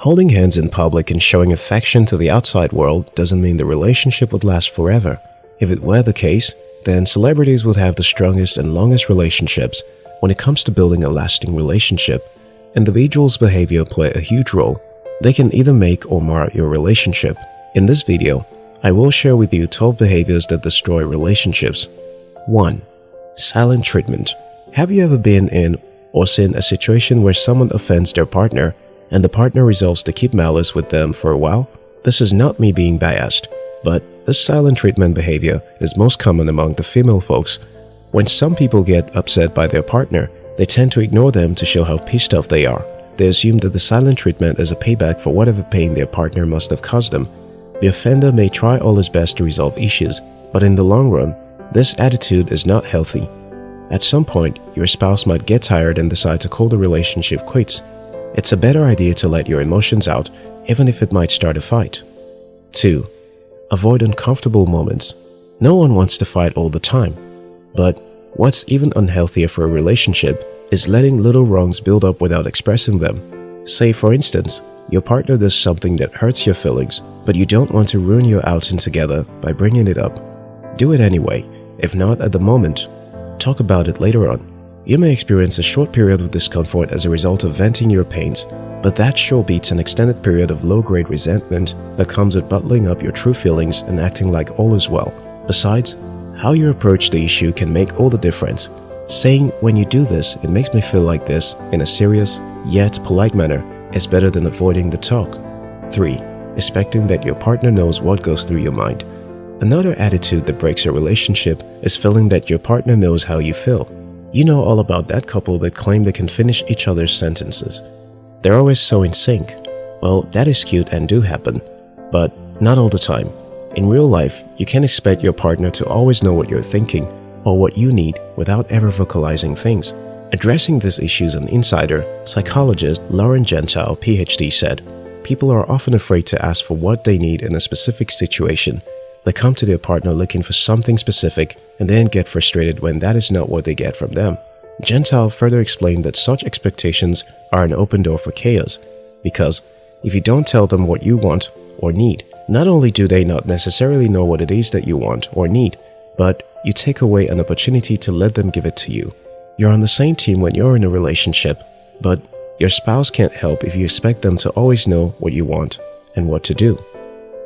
Holding hands in public and showing affection to the outside world doesn't mean the relationship would last forever. If it were the case, then celebrities would have the strongest and longest relationships when it comes to building a lasting relationship. Individuals' behavior play a huge role. They can either make or mar your relationship. In this video, I will share with you 12 behaviors that destroy relationships. 1. Silent treatment. Have you ever been in or seen a situation where someone offends their partner and the partner resolves to keep malice with them for a while? This is not me being biased, but this silent treatment behavior is most common among the female folks. When some people get upset by their partner, they tend to ignore them to show how pissed off they are. They assume that the silent treatment is a payback for whatever pain their partner must have caused them. The offender may try all his best to resolve issues, but in the long run, this attitude is not healthy. At some point, your spouse might get tired and decide to call the relationship quits. It's a better idea to let your emotions out, even if it might start a fight. 2. Avoid uncomfortable moments. No one wants to fight all the time. But what's even unhealthier for a relationship is letting little wrongs build up without expressing them. Say, for instance, your partner does something that hurts your feelings, but you don't want to ruin your outing together by bringing it up. Do it anyway, if not at the moment. Talk about it later on. You may experience a short period of discomfort as a result of venting your pains, but that sure beats an extended period of low-grade resentment that comes with bottling up your true feelings and acting like all is well. Besides, how you approach the issue can make all the difference. Saying, when you do this, it makes me feel like this in a serious, yet polite manner is better than avoiding the talk. 3. Expecting that your partner knows what goes through your mind. Another attitude that breaks a relationship is feeling that your partner knows how you feel. You know all about that couple that claim they can finish each other's sentences. They're always so in sync. Well, that is cute and do happen, but not all the time. In real life, you can't expect your partner to always know what you're thinking or what you need without ever vocalizing things. Addressing this issue as an insider, psychologist Lauren Gentile, PhD said, People are often afraid to ask for what they need in a specific situation they come to their partner looking for something specific and then get frustrated when that is not what they get from them. Gentile further explained that such expectations are an open door for chaos because if you don't tell them what you want or need, not only do they not necessarily know what it is that you want or need, but you take away an opportunity to let them give it to you. You're on the same team when you're in a relationship, but your spouse can't help if you expect them to always know what you want and what to do.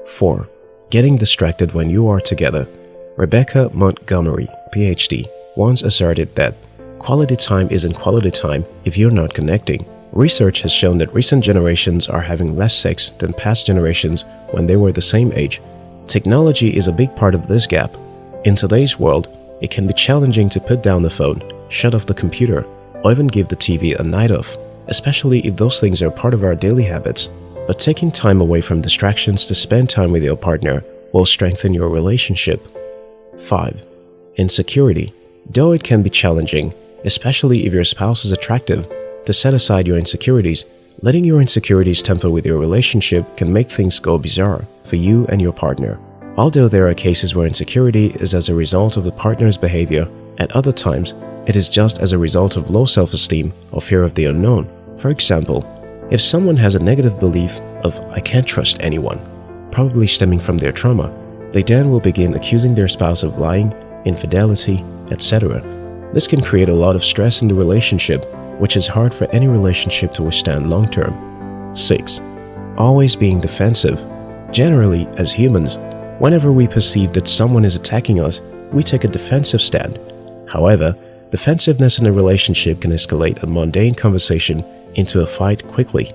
4 getting distracted when you are together. Rebecca Montgomery, PhD, once asserted that quality time isn't quality time if you're not connecting. Research has shown that recent generations are having less sex than past generations when they were the same age. Technology is a big part of this gap. In today's world, it can be challenging to put down the phone, shut off the computer, or even give the TV a night off, especially if those things are part of our daily habits but taking time away from distractions to spend time with your partner will strengthen your relationship. 5. Insecurity. Though it can be challenging, especially if your spouse is attractive, to set aside your insecurities, letting your insecurities temper with your relationship can make things go bizarre for you and your partner. Although there are cases where insecurity is as a result of the partner's behavior, at other times, it is just as a result of low self-esteem or fear of the unknown. For example, if someone has a negative belief of I can't trust anyone, probably stemming from their trauma, they then will begin accusing their spouse of lying, infidelity, etc. This can create a lot of stress in the relationship, which is hard for any relationship to withstand long term. 6. Always being defensive. Generally, as humans, whenever we perceive that someone is attacking us, we take a defensive stand. However, defensiveness in a relationship can escalate a mundane conversation into a fight quickly.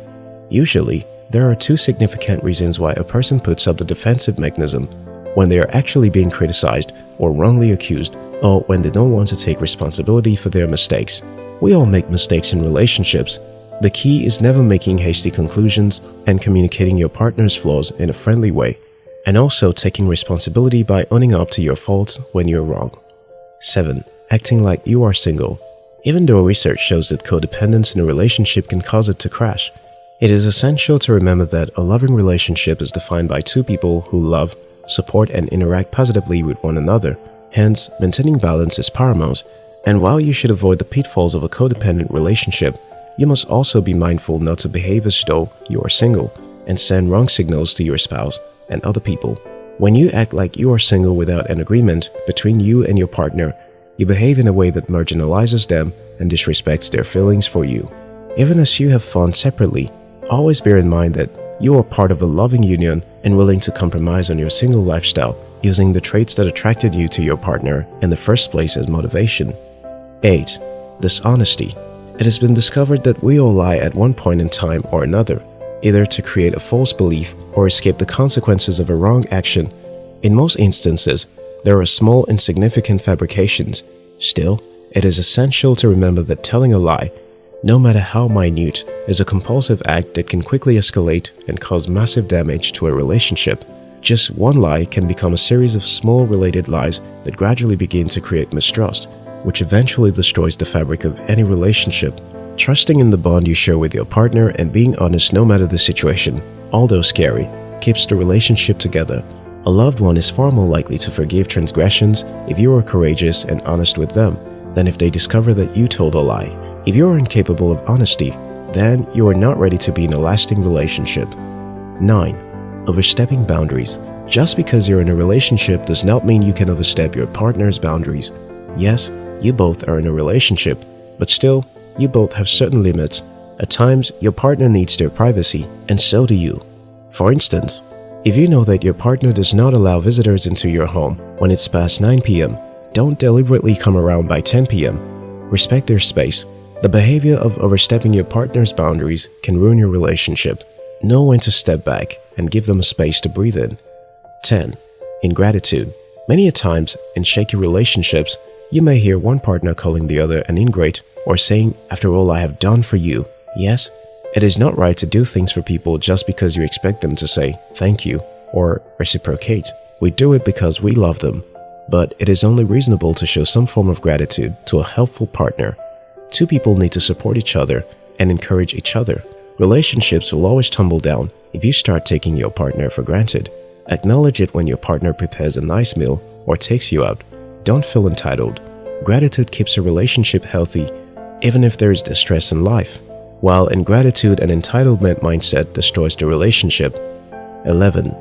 Usually, there are two significant reasons why a person puts up the defensive mechanism when they are actually being criticized or wrongly accused or when they don't want to take responsibility for their mistakes. We all make mistakes in relationships. The key is never making hasty conclusions and communicating your partner's flaws in a friendly way, and also taking responsibility by owning up to your faults when you're wrong. 7. Acting like you are single even though research shows that codependence in a relationship can cause it to crash, it is essential to remember that a loving relationship is defined by two people who love, support, and interact positively with one another. Hence, maintaining balance is paramount, and while you should avoid the pitfalls of a codependent relationship, you must also be mindful not to behave as though you are single and send wrong signals to your spouse and other people. When you act like you are single without an agreement between you and your partner, you behave in a way that marginalizes them and disrespects their feelings for you. Even as you have fun separately, always bear in mind that you are part of a loving union and willing to compromise on your single lifestyle using the traits that attracted you to your partner in the first place as motivation. 8. Dishonesty It has been discovered that we all lie at one point in time or another, either to create a false belief or escape the consequences of a wrong action. In most instances, there are small insignificant fabrications. Still, it is essential to remember that telling a lie, no matter how minute, is a compulsive act that can quickly escalate and cause massive damage to a relationship. Just one lie can become a series of small related lies that gradually begin to create mistrust, which eventually destroys the fabric of any relationship. Trusting in the bond you share with your partner and being honest no matter the situation, although scary, keeps the relationship together. A loved one is far more likely to forgive transgressions if you are courageous and honest with them than if they discover that you told a lie. If you are incapable of honesty, then you are not ready to be in a lasting relationship. 9 overstepping boundaries. Just because you're in a relationship does not mean you can overstep your partner's boundaries. Yes, you both are in a relationship, but still, you both have certain limits. At times, your partner needs their privacy, and so do you. For instance, if you know that your partner does not allow visitors into your home when it's past 9 p.m., don't deliberately come around by 10 p.m. Respect their space. The behavior of overstepping your partner's boundaries can ruin your relationship. Know when to step back and give them a space to breathe in. 10. Ingratitude. Many a times, in shaky relationships, you may hear one partner calling the other an ingrate or saying, after all I have done for you. Yes, it is not right to do things for people just because you expect them to say thank you or reciprocate. We do it because we love them. But it is only reasonable to show some form of gratitude to a helpful partner. Two people need to support each other and encourage each other. Relationships will always tumble down if you start taking your partner for granted. Acknowledge it when your partner prepares a nice meal or takes you out. Don't feel entitled. Gratitude keeps a relationship healthy even if there is distress in life, while ingratitude and entitlement mindset destroys the relationship. 11.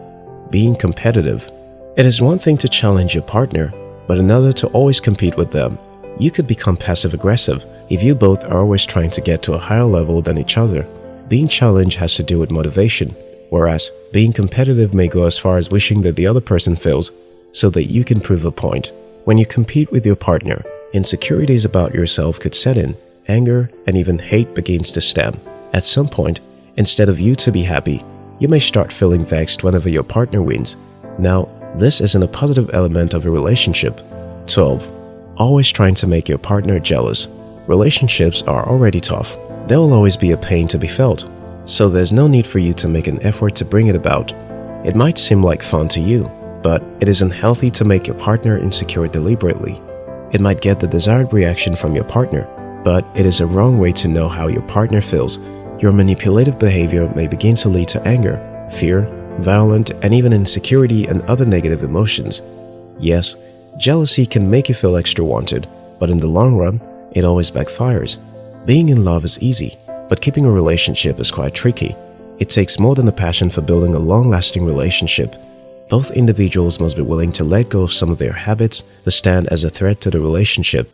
Being competitive. It is one thing to challenge your partner, but another to always compete with them. You could become passive-aggressive if you both are always trying to get to a higher level than each other. Being challenged has to do with motivation, whereas being competitive may go as far as wishing that the other person fails so that you can prove a point. When you compete with your partner, insecurities about yourself could set in, anger and even hate begins to stem. At some point, instead of you to be happy, you may start feeling vexed whenever your partner wins. Now, this isn't a positive element of a relationship. 12. Always trying to make your partner jealous. Relationships are already tough there will always be a pain to be felt, so there's no need for you to make an effort to bring it about. It might seem like fun to you, but it is unhealthy to make your partner insecure deliberately. It might get the desired reaction from your partner, but it is a wrong way to know how your partner feels. Your manipulative behavior may begin to lead to anger, fear, violent, and even insecurity and other negative emotions. Yes, jealousy can make you feel extra wanted, but in the long run, it always backfires. Being in love is easy, but keeping a relationship is quite tricky. It takes more than a passion for building a long-lasting relationship. Both individuals must be willing to let go of some of their habits that stand as a threat to the relationship.